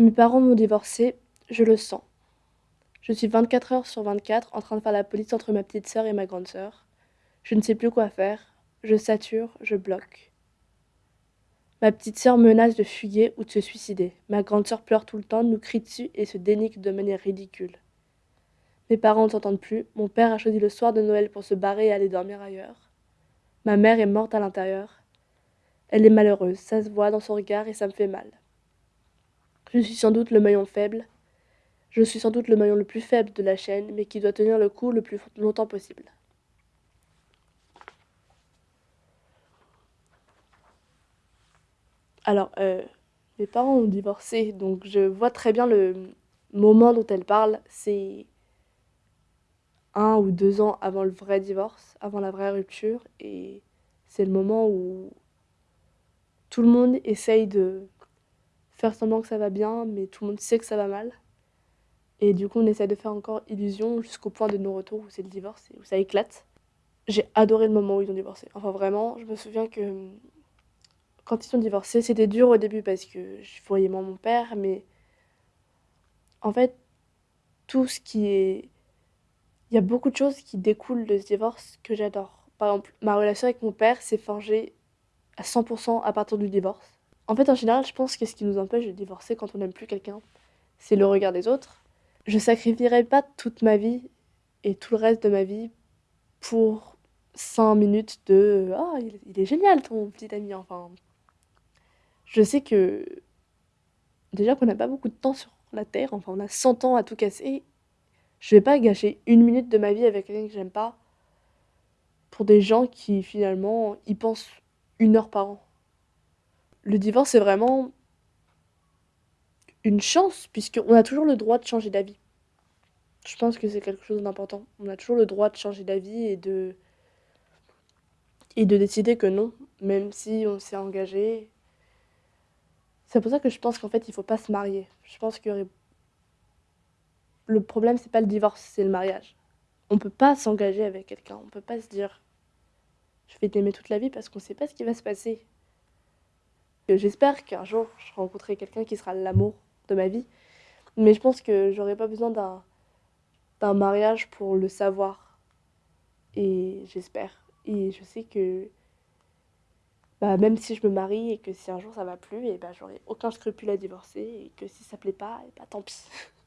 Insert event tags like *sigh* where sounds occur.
Mes parents m'ont divorcé, je le sens. Je suis 24 heures sur 24 en train de faire la police entre ma petite sœur et ma grande sœur. Je ne sais plus quoi faire, je sature, je bloque. Ma petite sœur menace de fuyer ou de se suicider. Ma grande sœur pleure tout le temps, nous crie dessus et se dénique de manière ridicule. Mes parents ne s'entendent plus, mon père a choisi le soir de Noël pour se barrer et aller dormir ailleurs. Ma mère est morte à l'intérieur. Elle est malheureuse, ça se voit dans son regard et ça me fait mal. Je suis sans doute le maillon faible. Je suis sans doute le maillon le plus faible de la chaîne, mais qui doit tenir le coup le plus longtemps possible. Alors, euh, mes parents ont divorcé, donc je vois très bien le moment dont elle parle. C'est un ou deux ans avant le vrai divorce, avant la vraie rupture, et c'est le moment où tout le monde essaye de faire semblant que ça va bien, mais tout le monde sait que ça va mal. Et du coup, on essaie de faire encore illusion jusqu'au point de non-retour où c'est le divorce et où ça éclate. J'ai adoré le moment où ils ont divorcé. Enfin, vraiment, je me souviens que quand ils ont divorcé, c'était dur au début parce que je voyais mon père, mais en fait, tout ce qui est. Il y a beaucoup de choses qui découlent de ce divorce que j'adore. Par exemple, ma relation avec mon père s'est forgée à 100% à partir du divorce. En fait, en général, je pense que ce qui nous empêche de divorcer quand on n'aime plus quelqu'un, c'est le regard des autres. Je sacrifierai pas toute ma vie et tout le reste de ma vie pour 5 minutes de Ah, il, est génial ton petit ami. Enfin, je sais que déjà qu'on n'a pas beaucoup de temps sur la terre, enfin, on a 100 ans à tout casser. Je vais pas gâcher une minute de ma vie avec quelqu'un que j'aime pas pour des gens qui finalement y pensent une heure par an le divorce, c'est vraiment une chance, puisqu'on a toujours le droit de changer d'avis. Je pense que c'est quelque chose d'important. On a toujours le droit de changer d'avis et de et de décider que non, même si on s'est engagé. C'est pour ça que je pense qu'en fait, il faut pas se marier. Je pense que le problème, c'est pas le divorce, c'est le mariage. On peut pas s'engager avec quelqu'un. On peut pas se dire je vais t'aimer toute la vie parce qu'on sait pas ce qui va se passer. J'espère qu'un jour, je rencontrerai quelqu'un qui sera l'amour de ma vie. Mais je pense que j'aurais pas besoin d'un, d'un mariage pour le savoir. Et j'espère. Et je sais que bah, même si je me marie et que si un jour ça va plus, et bah, j'aurai aucun scrupule à divorcer. Et que si ça plaît pas, et bah, tant pis. *laughs*